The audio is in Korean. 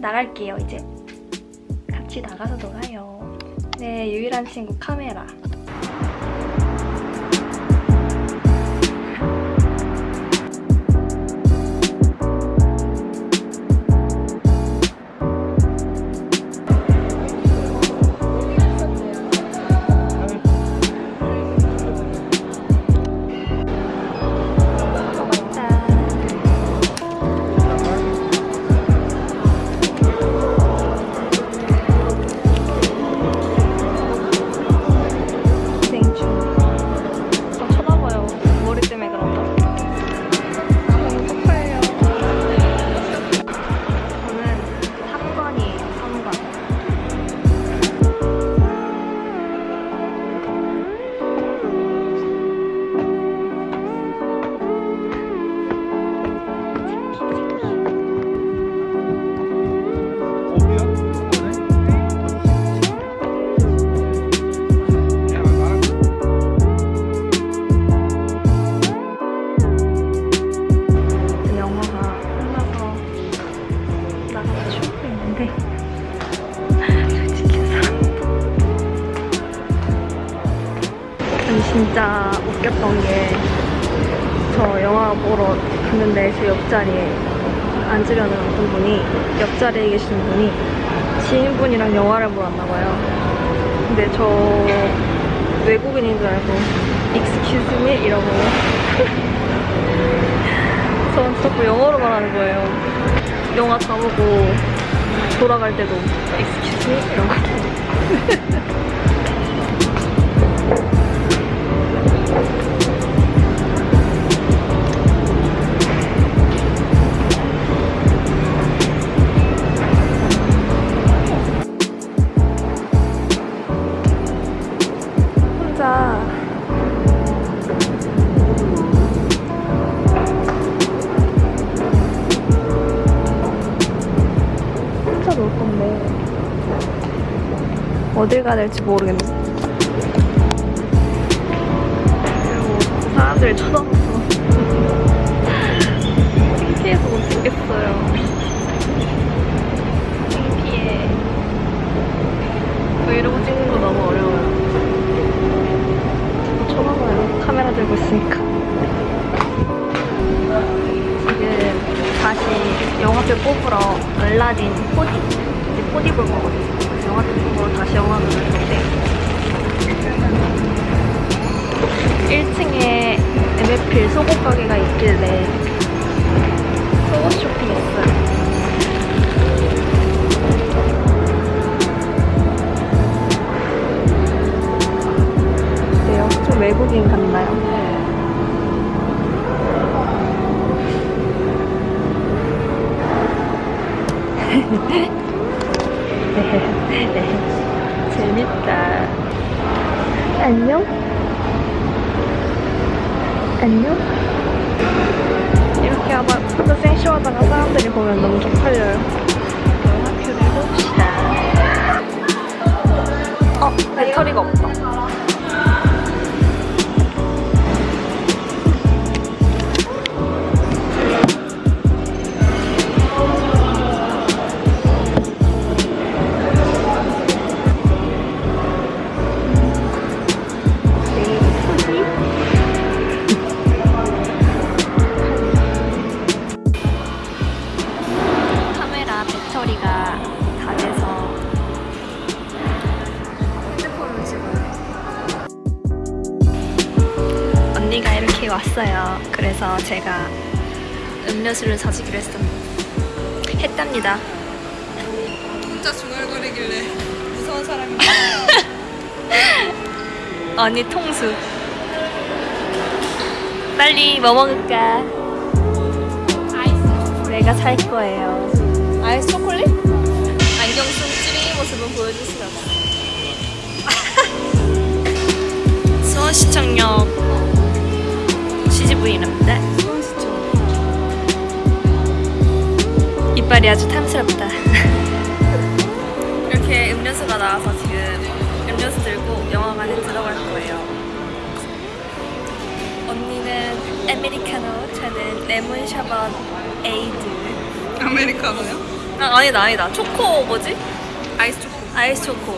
나갈게요 이제. 같이 나가서 놀아요. 네 유일한 친구 카메라 아니 진짜 웃겼던 게 저 영화 보러 갔는데 제 옆자리에 앉으려는 어떤 분이 옆자리에 계신 분이 지인분이랑 영화를 보러 왔나 봐요 근데 저 외국인인 줄 알고 excuse me 이러고 저한테 자꾸 영어로 말하는 거예요. 영화 다 보고 돌아갈 때도 excuse me 이러고. 어딜 가야 될지 모르겠네. 그리고 사람들이 쳐다봐서 창피해서 못 찍겠어요. 창피해. 브이로그 찍는 거 너무 어려워요. 쳐다봐요. 카메라 들고 있으니까. 지금 다시 영화표 뽑으러 알라딘 4D 이제 4D 볼 거거든요. 영화표 뽑으러 다시 영화를 볼 건데 1층에 MFP 속옷 가게가 있길래 속옷 쇼핑했어요. 어때요? 좀 외국인 같나요? 재밌다. 안녕? 안녕? 이렇게 아마 언니가 이렇게 왔어요. 그래서 제가 음료수를 사주기로 했습니다. 했답니다. 혼자 중얼거리길래 무서운 사람인가 언니 통수. 빨리 뭐 먹을까? 아이스 내가 살 거예요. 아이스 초콜릿? 안경 쓴 찌링이 모습은 보여줄 수 없어 수원 시청 이빨이 아주 탐스럽다. 이렇게 음료수가 나와서 지금 음료수 들고 영화관에 들어갈 거예요. 언니는 아메리카노, 저는 레몬 샤벗 에이드. 아메리카노요? 아, 아니다 아니다 초코 뭐지? 아이스 초코. 아이스 초코